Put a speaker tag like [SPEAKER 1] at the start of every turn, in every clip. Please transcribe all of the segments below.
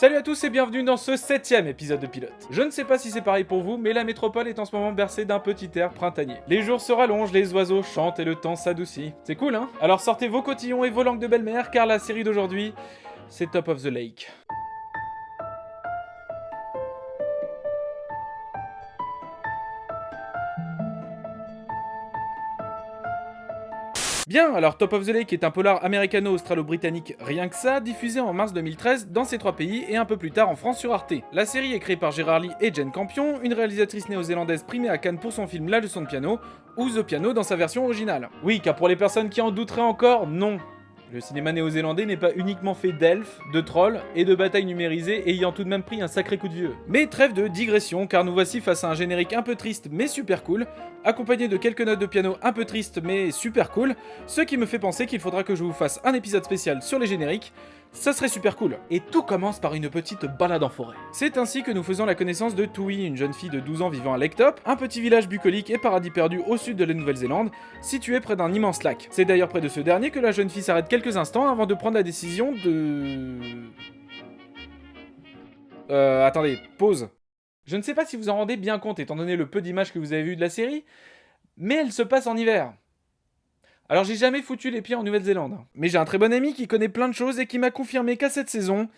[SPEAKER 1] Salut à tous et bienvenue dans ce septième épisode de Pilote. Je ne sais pas si c'est pareil pour vous, mais la métropole est en ce moment bercée d'un petit air printanier. Les jours se rallongent, les oiseaux chantent et le temps s'adoucit. C'est cool, hein? Alors sortez vos cotillons et vos langues de belle-mère, car la série d'aujourd'hui, c'est Top of the Lake. Bien, alors Top of the Lake est un polar américano-australo-britannique rien que ça, diffusé en mars 2013 dans ces trois pays et un peu plus tard en France sur Arte. La série est créée par Gérard Lee et Jen Campion, une réalisatrice néo-zélandaise primée à Cannes pour son film La leçon de piano, ou The Piano dans sa version originale. Oui, car pour les personnes qui en douteraient encore, non, le cinéma néo-zélandais n'est pas uniquement fait d'elfes, de trolls et de batailles numérisées ayant tout de même pris un sacré coup de vieux. Mais trêve de digression car nous voici face à un générique un peu triste mais super cool, accompagné de quelques notes de piano un peu tristes mais super cool, ce qui me fait penser qu'il faudra que je vous fasse un épisode spécial sur les génériques, ça serait super cool. Et tout commence par une petite balade en forêt. C'est ainsi que nous faisons la connaissance de Tui, une jeune fille de 12 ans vivant à Lectop, un petit village bucolique et paradis perdu au sud de la Nouvelle-Zélande, situé près d'un immense lac. C'est d'ailleurs près de ce dernier que la jeune fille s'arrête quelques instants avant de prendre la décision de... Euh, attendez, pause. Je ne sais pas si vous en rendez bien compte étant donné le peu d'images que vous avez vues de la série, mais elle se passe en hiver. Alors j'ai jamais foutu les pieds en Nouvelle-Zélande. Mais j'ai un très bon ami qui connaît plein de choses et qui m'a confirmé qu'à cette saison,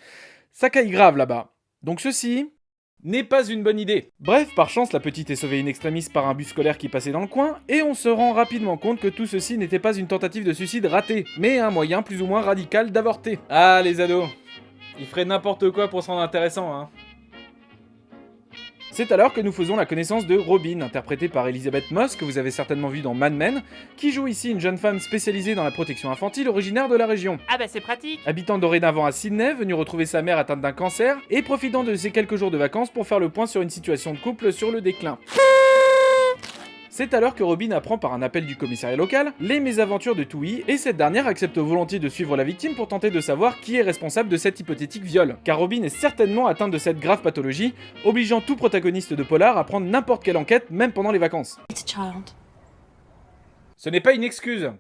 [SPEAKER 1] ça caille grave là-bas. Donc ceci n'est pas une bonne idée. Bref, par chance, la petite est sauvée in extremis par un bus scolaire qui passait dans le coin, et on se rend rapidement compte que tout ceci n'était pas une tentative de suicide ratée, mais un moyen plus ou moins radical d'avorter. Ah les ados, ils feraient n'importe quoi pour se rendre intéressant, hein. C'est alors que nous faisons la connaissance de Robin, interprétée par Elizabeth Moss, que vous avez certainement vu dans Mad Men, qui joue ici une jeune femme spécialisée dans la protection infantile originaire de la région.
[SPEAKER 2] Ah bah c'est pratique
[SPEAKER 1] Habitant dorénavant à Sydney, venue retrouver sa mère atteinte d'un cancer, et profitant de ses quelques jours de vacances pour faire le point sur une situation de couple sur le déclin. C'est alors que Robin apprend par un appel du commissariat local les mésaventures de Tui et cette dernière accepte volontiers de suivre la victime pour tenter de savoir qui est responsable de cet hypothétique viol. Car Robin est certainement atteinte de cette grave pathologie, obligeant tout protagoniste de polar à prendre n'importe quelle enquête, même pendant les vacances. Ce n'est pas une excuse.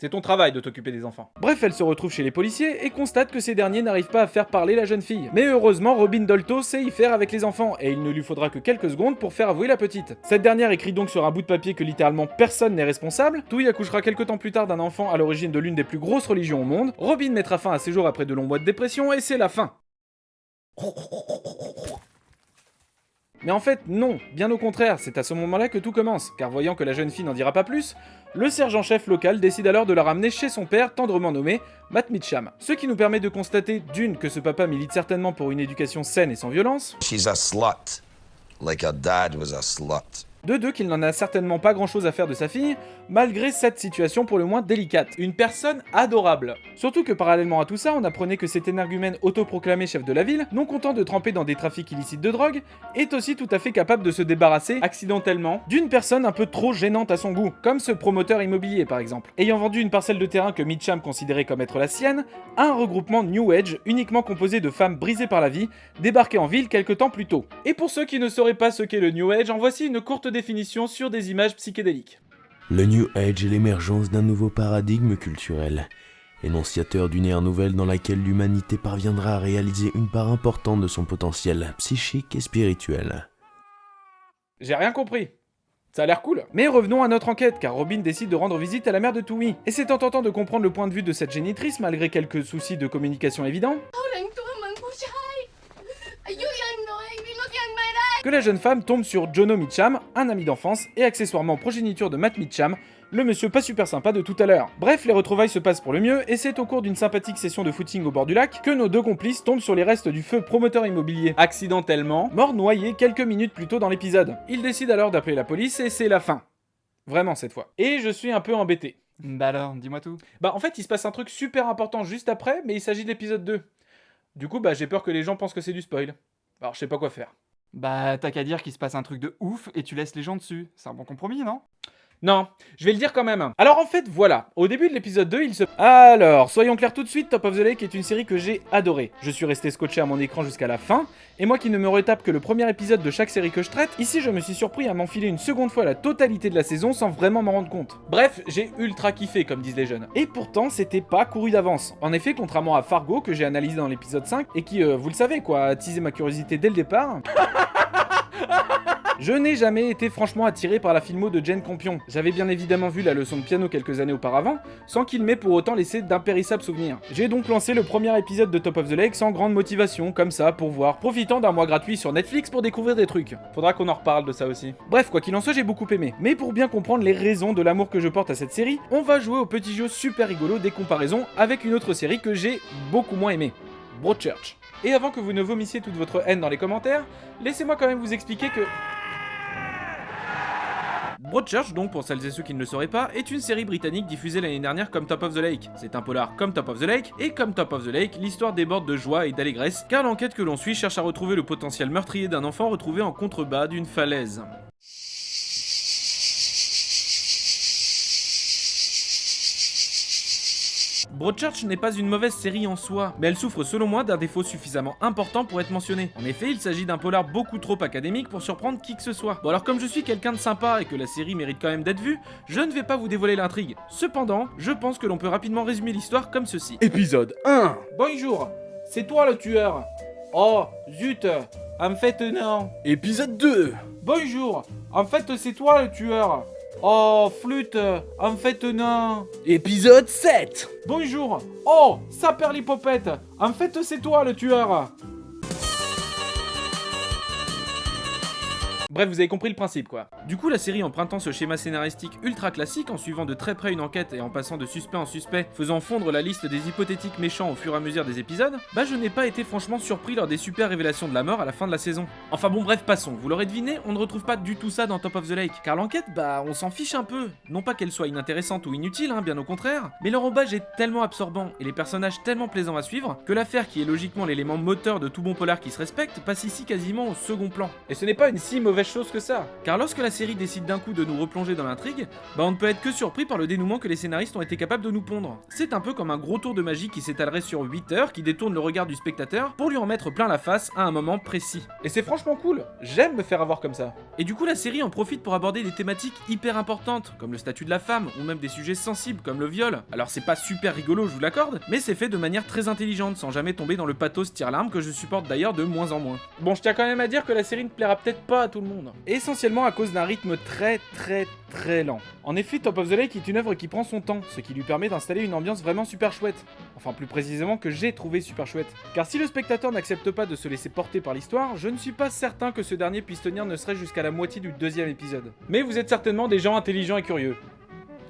[SPEAKER 1] C'est ton travail de t'occuper des enfants. Bref, elle se retrouve chez les policiers et constate que ces derniers n'arrivent pas à faire parler la jeune fille. Mais heureusement, Robin Dolto sait y faire avec les enfants, et il ne lui faudra que quelques secondes pour faire avouer la petite. Cette dernière écrit donc sur un bout de papier que littéralement personne n'est responsable, Touy accouchera quelques temps plus tard d'un enfant à l'origine de l'une des plus grosses religions au monde, Robin mettra fin à ses jours après de longs mois de dépression, et c'est la fin. Mais en fait, non, bien au contraire, c'est à ce moment-là que tout commence, car voyant que la jeune fille n'en dira pas plus, le sergent-chef local décide alors de la ramener chez son père, tendrement nommé Matt Mitcham. Ce qui nous permet de constater, d'une, que ce papa milite certainement pour une éducation saine et sans violence,
[SPEAKER 3] She's a slut, like her dad was a slut.
[SPEAKER 1] De deux, qu'il n'en a certainement pas grand-chose à faire de sa fille, malgré cette situation pour le moins délicate. Une personne adorable. Surtout que parallèlement à tout ça, on apprenait que cet énergumène autoproclamé chef de la ville, non content de tremper dans des trafics illicites de drogue, est aussi tout à fait capable de se débarrasser, accidentellement, d'une personne un peu trop gênante à son goût, comme ce promoteur immobilier par exemple. Ayant vendu une parcelle de terrain que Mitcham considérait comme être la sienne, un regroupement New Age uniquement composé de femmes brisées par la vie, débarquées en ville quelque temps plus tôt. Et pour ceux qui ne sauraient pas ce qu'est le New Age, en voici une courte définition sur des images psychédéliques.
[SPEAKER 4] Le New Age est l'émergence d'un nouveau paradigme culturel, énonciateur d'une ère nouvelle dans laquelle l'humanité parviendra à réaliser une part importante de son potentiel psychique et spirituel.
[SPEAKER 1] J'ai rien compris. Ça a l'air cool. Mais revenons à notre enquête, car Robin décide de rendre visite à la mère de Tui. Et c'est en tentant de comprendre le point de vue de cette génitrice, malgré quelques soucis de communication évidents,
[SPEAKER 5] เ que
[SPEAKER 1] la jeune femme tombe sur Jono Mitcham, un ami d'enfance et accessoirement progéniture de Matt Mitcham, le monsieur pas super sympa de tout à l'heure. Bref, les retrouvailles se passent pour le mieux, et c'est au cours d'une sympathique session de footing au bord du lac que nos deux complices tombent sur les restes du feu promoteur immobilier, accidentellement, mort noyé quelques minutes plus tôt dans l'épisode. Ils décident alors d'appeler la police, et c'est la fin. Vraiment cette fois. Et je suis un peu embêté.
[SPEAKER 2] Bah alors, dis-moi tout.
[SPEAKER 1] Bah en fait, il se passe un truc super important juste après, mais il s'agit de l'épisode 2. Du coup, bah j'ai peur que les gens pensent que c'est du spoil. Alors je sais pas quoi faire.
[SPEAKER 2] Bah t'as qu'à dire qu'il se passe un truc de ouf et tu laisses les gens dessus. C'est un bon compromis, non?
[SPEAKER 1] Non, je vais le dire quand même. Alors en fait, voilà, au début de l'épisode 2, il se... Alors, soyons clairs tout de suite, Top of the Lake est une série que j'ai adorée. Je suis resté scotché à mon écran jusqu'à la fin, et moi qui ne me retape que le premier épisode de chaque série que je traite, ici je me suis surpris à m'enfiler une seconde fois la totalité de la saison sans vraiment m'en rendre compte. Bref, j'ai ultra kiffé comme disent les jeunes. Et pourtant, c'était pas couru d'avance. En effet, contrairement à Fargo que j'ai analysé dans l'épisode 5, et qui, euh, vous le savez quoi, a attisé ma curiosité dès le départ... Je n'ai jamais été franchement attiré par la filmo de Jane Campion. J'avais bien évidemment vu la leçon de piano quelques années auparavant, sans qu'il m'ait pour autant laissé d'impérissables souvenirs. J'ai donc lancé le premier épisode de Top of the Lake sans grande motivation, comme ça, pour voir, profitant d'un mois gratuit sur Netflix pour découvrir des trucs. Faudra qu'on en reparle de ça aussi. Bref, quoi qu'il en soit, j'ai beaucoup aimé. Mais pour bien comprendre les raisons de l'amour que je porte à cette série, on va jouer au petit jeu super rigolo des comparaisons avec une autre série que j'ai beaucoup moins aimée. Broadchurch. Et avant que vous ne vomissiez toute votre haine dans les commentaires, laissez-moi quand même vous expliquer que... Broadchurch, donc pour celles et ceux qui ne le sauraient pas, est une série britannique diffusée l'année dernière comme Top of the Lake. C'est un polar comme Top of the Lake, et comme Top of the Lake, l'histoire déborde de joie et d'allégresse, car l'enquête que l'on suit cherche à retrouver le potentiel meurtrier d'un enfant retrouvé en contrebas d'une falaise. Broadchurch n'est pas une mauvaise série en soi, mais elle souffre selon moi d'un défaut suffisamment important pour être mentionné. En effet, il s'agit d'un polar beaucoup trop académique pour surprendre qui que ce soit. Bon alors comme je suis quelqu'un de sympa et que la série mérite quand même d'être vue, je ne vais pas vous dévoiler l'intrigue. Cependant, je pense que l'on peut rapidement résumer l'histoire comme ceci. Épisode 1 Bonjour C'est toi le tueur Oh, zut En fait non Épisode 2 Bonjour En fait c'est toi le tueur Oh, flûte En fait, non. Épisode 7 Bonjour. Oh, ça perd En fait, c'est toi le tueur Bref, vous avez compris le principe quoi. Du coup, la série empruntant ce schéma scénaristique ultra classique en suivant de très près une enquête et en passant de suspect en suspect, faisant fondre la liste des hypothétiques méchants au fur et à mesure des épisodes, bah je n'ai pas été franchement surpris lors des super révélations de la mort à la fin de la saison. Enfin bon, bref, passons. Vous l'aurez deviné, on ne retrouve pas du tout ça dans Top of the Lake, car l'enquête, bah on s'en fiche un peu. Non pas qu'elle soit inintéressante ou inutile, hein, bien au contraire, mais l'enrobage est tellement absorbant et les personnages tellement plaisants à suivre que l'affaire qui est logiquement l'élément moteur de tout bon polar qui se respecte passe ici quasiment au second plan. Et ce n'est pas une si mauvaise chose que ça, car lorsque la série décide d'un coup de nous replonger dans l'intrigue, bah on ne peut être que surpris par le dénouement que les scénaristes ont été capables de nous pondre. C'est un peu comme un gros tour de magie qui s'étalerait sur 8 heures, qui détourne le regard du spectateur pour lui en mettre plein la face à un moment précis. Et c'est franchement cool, j'aime me faire avoir comme ça. Et du coup la série en profite pour aborder des thématiques hyper importantes, comme le statut de la femme, ou même des sujets sensibles comme le viol. Alors c'est pas super rigolo, je vous l'accorde, mais c'est fait de manière très intelligente, sans jamais tomber dans le pathos tire-larme que je supporte d'ailleurs de moins en moins. Bon, je tiens quand même à dire que la série ne plaira peut-être pas à tout le monde. Essentiellement à cause d'un rythme très très très lent. En effet, Top of the Lake est une œuvre qui prend son temps, ce qui lui permet d'installer une ambiance vraiment super chouette. Enfin plus précisément que j'ai trouvé super chouette. Car si le spectateur n'accepte pas de se laisser porter par l'histoire, je ne suis pas certain que ce dernier puisse tenir ne serait jusqu'à la moitié du deuxième épisode. Mais vous êtes certainement des gens intelligents et curieux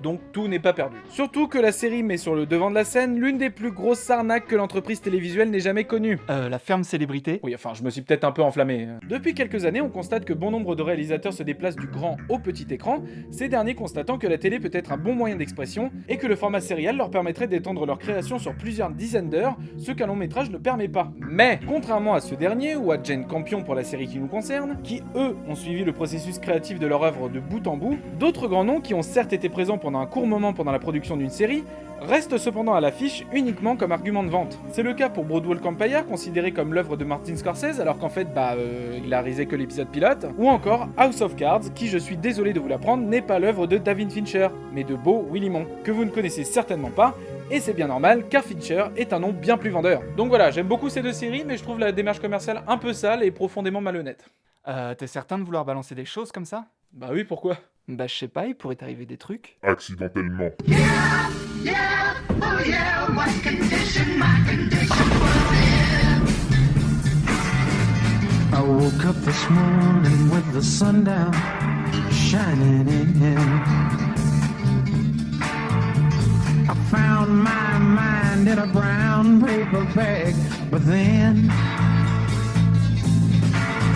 [SPEAKER 1] donc tout n'est pas perdu. Surtout que la série met sur le devant de la scène l'une des plus grosses arnaques que l'entreprise télévisuelle n'ait jamais connue.
[SPEAKER 2] Euh, la ferme célébrité
[SPEAKER 1] Oui, enfin, je me suis peut-être un peu enflammé. Depuis quelques années, on constate que bon nombre de réalisateurs se déplacent du grand au petit écran, ces derniers constatant que la télé peut être un bon moyen d'expression et que le format serial leur permettrait d'étendre leur création sur plusieurs dizaines d'heures, ce qu'un long métrage ne permet pas. Mais, contrairement à ce dernier, ou à Jane Campion pour la série qui nous concerne, qui eux ont suivi le processus créatif de leur œuvre de bout en bout, d'autres grands noms qui ont certes été présents pendant un court moment pendant la production d'une série, restent cependant à l'affiche uniquement comme argument de vente. C'est le cas pour Broadwalk Empire, considéré comme l'œuvre de Martin Scorsese, alors qu'en fait, bah, euh, il a réalisé que l'épisode pilote, ou encore House of Cards, qui, je suis désolé de vous l'apprendre, n'est pas l'œuvre de David Fincher, mais de Beau Willimon, que vous ne connaissez certainement pas, et c'est bien normal, car Fincher est un nom bien plus vendeur. Donc voilà, j'aime beaucoup ces deux séries, mais je trouve la démarche commerciale un peu sale et profondément malhonnête.
[SPEAKER 2] Euh, t'es certain de vouloir balancer des choses comme ça?
[SPEAKER 1] Bah oui, pourquoi?
[SPEAKER 2] Bah je sais pas, il pourrait t'arriver des trucs.
[SPEAKER 6] accidentellement.
[SPEAKER 7] I woke up this morning with the sun down shining in. I found my mind in a brown paper bag, but then